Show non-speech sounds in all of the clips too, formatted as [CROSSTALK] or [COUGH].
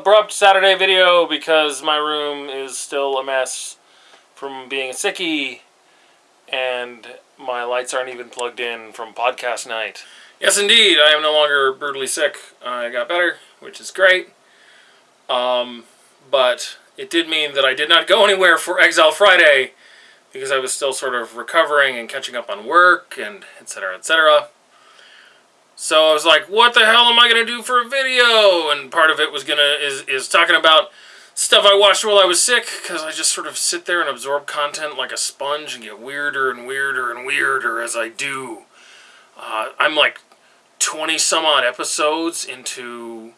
abrupt Saturday video because my room is still a mess from being a sickie and my lights aren't even plugged in from podcast night. Yes, indeed, I am no longer brutally sick. I got better, which is great. Um, but it did mean that I did not go anywhere for Exile Friday because I was still sort of recovering and catching up on work and etc. etc. So I was like, what the hell am I gonna do for a video? And part of it was gonna is is talking about stuff I watched while I was sick because I just sort of sit there and absorb content like a sponge and get weirder and weirder and weirder as I do. Uh, I'm like 20 some odd episodes into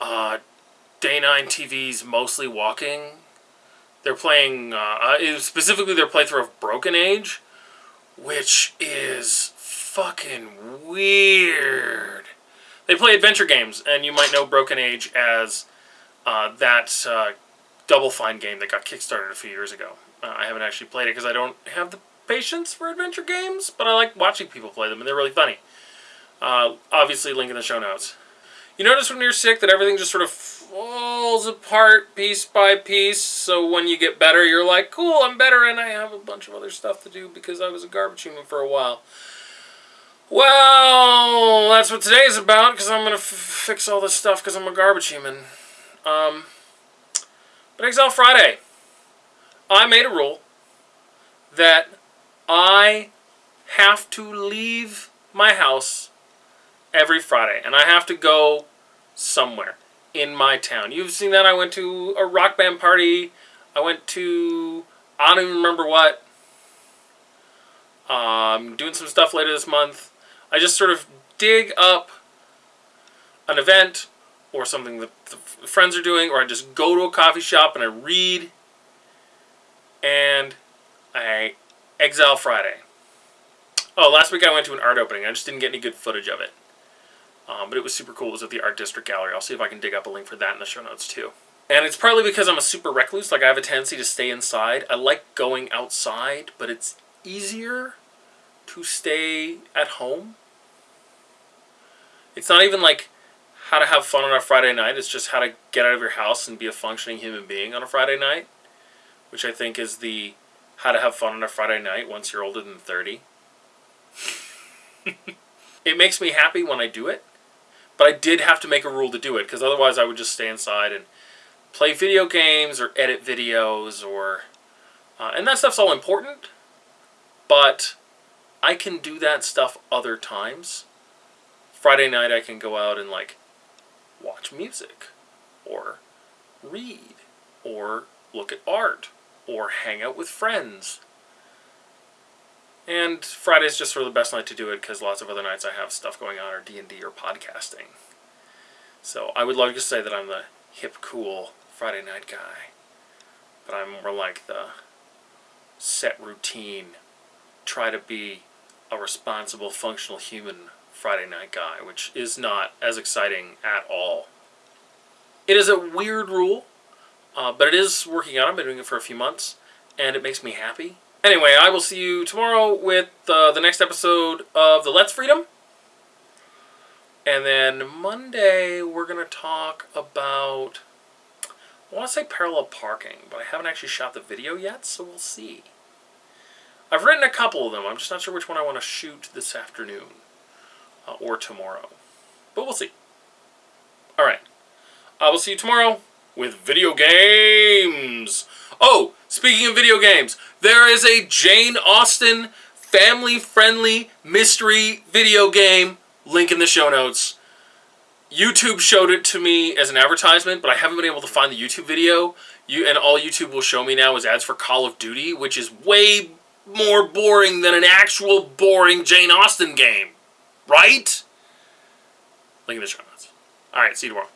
uh, Day 9 TV's Mostly Walking. They're playing, uh, uh, specifically their playthrough of Broken Age, which is fucking weird. They play adventure games, and you might know Broken Age as uh, that uh, Double Fine game that got kickstarted a few years ago. Uh, I haven't actually played it because I don't have the patience for adventure games, but I like watching people play them, and they're really funny. Uh, obviously, link in the show notes. You notice when you're sick that everything just sort of falls apart piece by piece, so when you get better, you're like, cool, I'm better, and I have a bunch of other stuff to do because I was a garbage human for a while. Well, that's what today is about, because I'm going to fix all this stuff because I'm a garbage human. Um, but Exile Friday, I made a rule that I have to leave my house every Friday, and I have to go somewhere in my town. You've seen that. I went to a rock band party. I went to, I don't even remember what. Um, doing some stuff later this month. I just sort of dig up an event or something that friends are doing, or I just go to a coffee shop and I read, and I exile Friday. Oh, last week I went to an art opening. I just didn't get any good footage of it. Um, but it was super cool. It was at the Art District Gallery. I'll see if I can dig up a link for that in the show notes too. And it's partly because I'm a super recluse. Like I have a tendency to stay inside. I like going outside, but it's easier to stay at home. It's not even like how to have fun on a Friday night. It's just how to get out of your house and be a functioning human being on a Friday night, which I think is the how to have fun on a Friday night once you're older than 30. [LAUGHS] it makes me happy when I do it, but I did have to make a rule to do it because otherwise I would just stay inside and play video games or edit videos or uh, and that stuff's all important, but I can do that stuff other times. Friday night I can go out and like watch music or read or look at art or hang out with friends. And Friday's just sort of the best night to do it because lots of other nights I have stuff going on or D&D or podcasting. So I would love to say that I'm the hip, cool Friday night guy. But I'm more like the set routine, try to be a responsible, functional human Friday night guy, which is not as exciting at all. It is a weird rule, uh, but it is working out. I've been doing it for a few months, and it makes me happy. Anyway, I will see you tomorrow with uh, the next episode of the Let's Freedom. And then Monday, we're going to talk about, I want to say parallel parking, but I haven't actually shot the video yet, so we'll see. I've written a couple of them. I'm just not sure which one I want to shoot this afternoon uh, or tomorrow. But we'll see. Alright. I will see you tomorrow with video games. Oh, speaking of video games, there is a Jane Austen family-friendly mystery video game. Link in the show notes. YouTube showed it to me as an advertisement, but I haven't been able to find the YouTube video. You And all YouTube will show me now is ads for Call of Duty, which is way more boring than an actual boring Jane Austen game. Right? Link in the show notes. Alright, see you tomorrow.